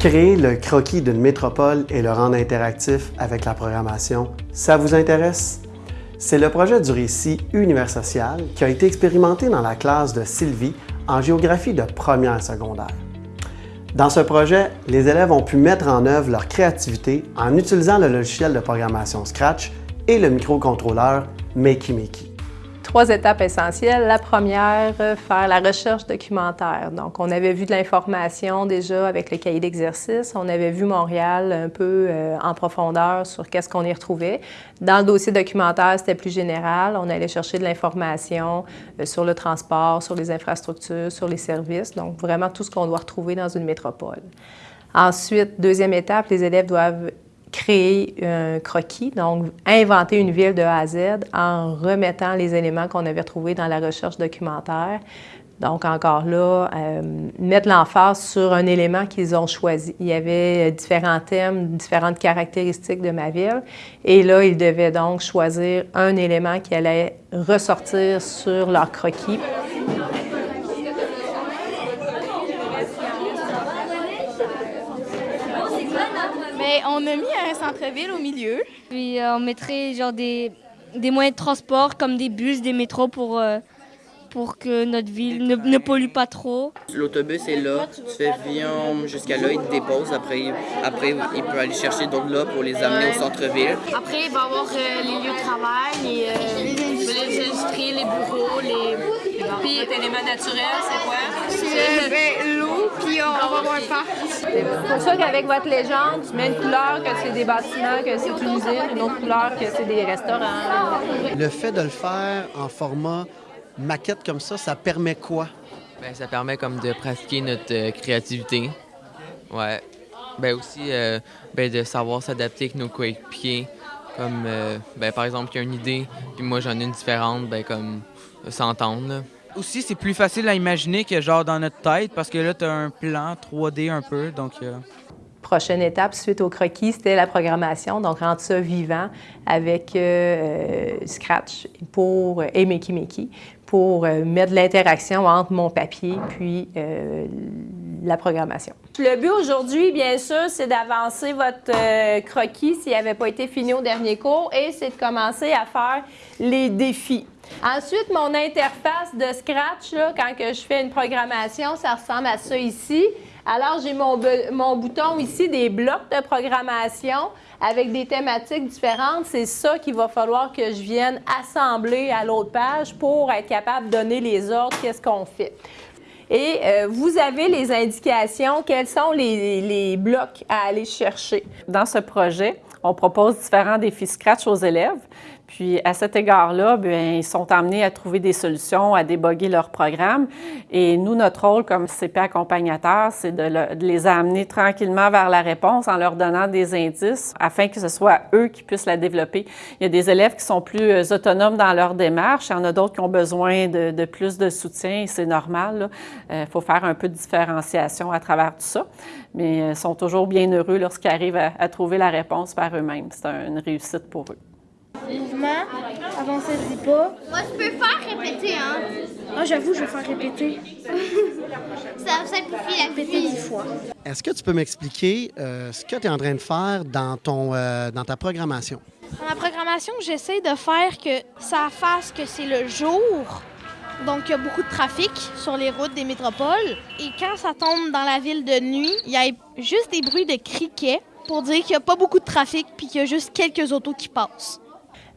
Créer le croquis d'une métropole et le rendre interactif avec la programmation, ça vous intéresse? C'est le projet du récit Univers social qui a été expérimenté dans la classe de Sylvie en géographie de première secondaire. Dans ce projet, les élèves ont pu mettre en œuvre leur créativité en utilisant le logiciel de programmation Scratch et le microcontrôleur Makey trois étapes essentielles. La première, euh, faire la recherche documentaire. Donc, on avait vu de l'information déjà avec le cahier d'exercice. On avait vu Montréal un peu euh, en profondeur sur qu'est-ce qu'on y retrouvait. Dans le dossier documentaire, c'était plus général. On allait chercher de l'information euh, sur le transport, sur les infrastructures, sur les services. Donc, vraiment tout ce qu'on doit retrouver dans une métropole. Ensuite, deuxième étape, les élèves doivent créer un croquis, donc inventer une ville de A à Z en remettant les éléments qu'on avait trouvés dans la recherche documentaire. Donc encore là, euh, mettre l'emphase sur un élément qu'ils ont choisi. Il y avait différents thèmes, différentes caractéristiques de ma ville. Et là, ils devaient donc choisir un élément qui allait ressortir sur leur croquis. on a mis un centre-ville au milieu. Puis euh, on mettrait genre des, des moyens de transport comme des bus, des métros pour, euh, pour que notre ville ne, pollue pas trop. L'autobus est là, tu fais viens jusqu'à là, il te dépose. Après, après, il peut aller chercher d'autres là pour les amener au centre-ville. Après, il va y avoir euh, les lieux de travail, les, les industries, les bureaux, les... Puis, éléments naturels, c'est quoi? Puis on, va avoir un parc. C'est pour ça qu'avec votre légende, tu mets une couleur que c'est des bâtiments, que c'est une usine, une autre couleur que c'est des restaurants. Le fait de le faire en format maquette comme ça, ça permet quoi? Bien, ça permet comme de pratiquer notre euh, créativité. Ouais. Ben aussi euh, ben, de savoir s'adapter avec nos coéquipiers. Comme euh, ben, par exemple, qu'il y a une idée, puis moi j'en ai une différente, ben comme s'entendre. Aussi, c'est plus facile à imaginer que genre dans notre tête parce que là, tu as un plan 3D un peu. Donc, euh. Prochaine étape suite au croquis, c'était la programmation, donc rendre ça vivant avec euh, Scratch pour, et Makey pour euh, mettre de l'interaction entre mon papier puis la programmation. Le but aujourd'hui, bien sûr, c'est d'avancer votre croquis s'il n'avait pas été fini au dernier cours et c'est de commencer à faire les défis. Ensuite, mon interface de Scratch, quand je fais une programmation, ça ressemble à ça ici. Alors, j'ai mon, mon, bouton ici, des blocs de programmation avec des thématiques différentes. C'est ça qu'il va falloir que je vienne assembler à l'autre page pour être capable de donner les ordres, qu'est-ce qu'on fait. Et euh, vous avez les indications, quels sont les, les blocs à aller chercher? Dans ce projet, on propose différents défis Scratch aux élèves. Puis à cet égard-là, bien, ils sont amenés à trouver des solutions, à déboguer leur programme. Et nous, notre rôle comme CP accompagnateur, c'est de, les amener tranquillement vers la réponse en leur donnant des indices afin que ce soit eux qui puissent la développer. Il y a des élèves qui sont plus euh, autonomes dans leur démarche, il y en a d'autres qui ont besoin de, plus de soutien, c'est normal. Il euh, faut faire un peu de différenciation à travers tout ça, mais ils euh, sont toujours bien heureux lorsqu'ils arrivent à trouver la réponse par eux-mêmes. C'est une réussite pour eux. Mouvement, avancer dit pas. Moi, je peux faire répéter, hein. Ah, j'avoue, je vais faire répéter. ça simplifie la répéter une fois. Est-ce que tu peux m'expliquer euh, ce que tu es en train de faire dans, ton, euh, dans ta programmation? Dans ma programmation, j'essaie de faire que ça fasse que c'est le jour. Donc, il y a beaucoup de trafic sur les routes des métropoles. Et quand ça tombe dans la ville de nuit, il y a juste des bruits de criquets pour dire qu'il n'y a pas beaucoup de trafic puis qu'il y a juste quelques autos qui passent.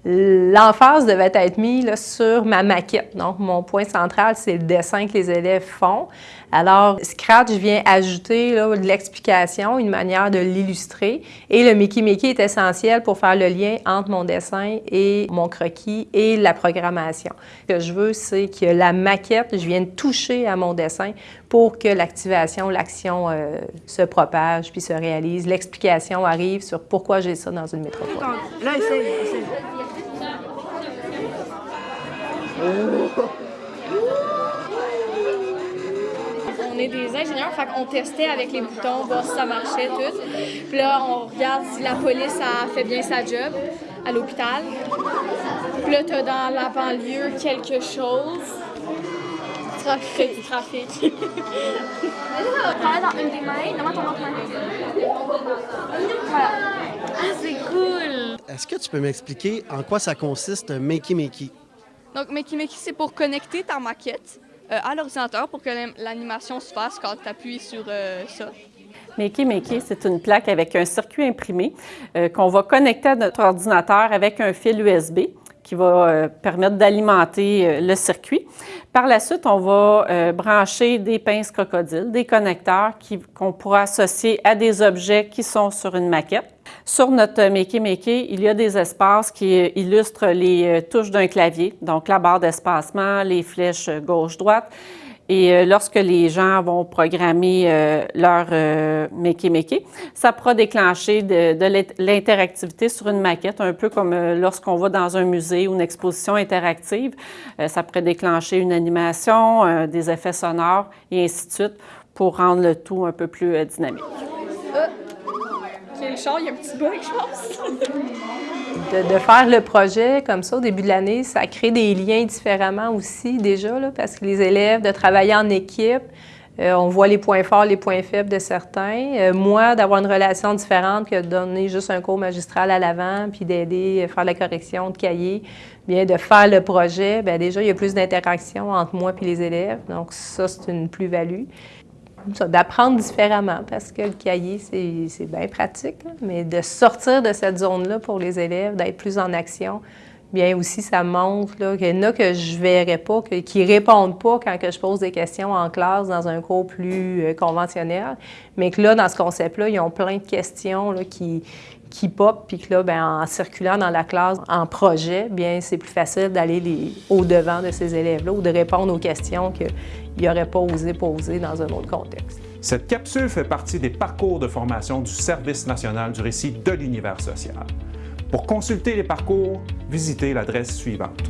L'emphase devait être mise sur ma maquette. Donc, mon point central, c'est le dessin que les élèves font. Alors, Scratch vient ajouter de l'explication, une manière de l'illustrer. Et le Mickey Mickey est essentiel pour faire le lien entre mon dessin et mon croquis et la programmation. Ce que je veux, c'est que la maquette, je vienne toucher à mon dessin pour que l'activation, l'action euh, se propage puis se réalise. L'explication arrive sur pourquoi j'ai ça dans une métropole. Là, essaye, essaye. On est des ingénieurs, fait qu'on testait avec les boutons, voir si ça marchait, tout. Puis là, on regarde si la police a fait bien sa job à l'hôpital. Puis là, t'as dans la banlieue quelque chose trafic. trafic. Travaille dans une des mains, devant ton autre main. Voilà. Ah, c'est cool! Est-ce que tu peux m'expliquer en quoi ça consiste, un Makey Makey? Donc, Makey Makey, c'est pour connecter ta maquette euh, à l'ordinateur pour que l'animation se fasse quand tu appuies sur euh, ça. Makey Makey, c'est une plaque avec un circuit imprimé euh, qu'on va connecter à notre ordinateur avec un fil USB qui va euh, permettre d'alimenter euh, le circuit. Par la suite, on va euh, brancher des pinces crocodiles, des connecteurs qu'on pourra associer à des objets qui sont sur une maquette. Sur notre Makey Makey, il y a des espaces qui illustrent les touches d'un clavier, donc la barre d'espacement, les flèches gauche-droite. Et euh, lorsque les gens vont programmer euh, leur euh, Makey Makey, ça pourra déclencher de, de l'int- l'interactivité sur une maquette, un peu comme euh, lorsqu'on va dans un musée ou une exposition interactive. Euh, ça pourrait déclencher une animation, des effets sonores et ainsi de suite pour rendre le tout un peu plus euh, il y a un petit bug, je pense. De, de faire le projet comme ça au début de l'année, ça crée des liens différemment aussi déjà, là, parce que les élèves, de travailler en équipe, euh, on voit les points forts, les points faibles de certains. Euh, moi, d'avoir une relation différente que de donner juste un cours magistral à l'avant, puis d'aider à faire la correction de cahier, bien de faire le projet, bien déjà, il y a plus d'interaction entre moi et les élèves. Donc ça, c'est une plus-value. D'apprendre différemment, parce que le cahier, c'est bien pratique, mais de sortir de cette zone-là pour les élèves, d'être plus en action, bien aussi, ça montre qu'il y en a que je ne verrais pas, que- qui ne répondent pas quand que je pose des questions en classe dans un cours plus euh, conventionnel, mais que là, dans ce concept-là, ils ont plein de questions qui, qui pop, puis que là, ben, en circulant dans la classe en projet, bien c'est plus facile d'aller au-devant de ces élèves-là ou de répondre aux questions qu'ils n'auraient pas osé poser dans un autre contexte. Cette capsule fait partie des parcours de formation du Service national du récit de l'univers social. Pour consulter les parcours, visitez l'adresse suivante.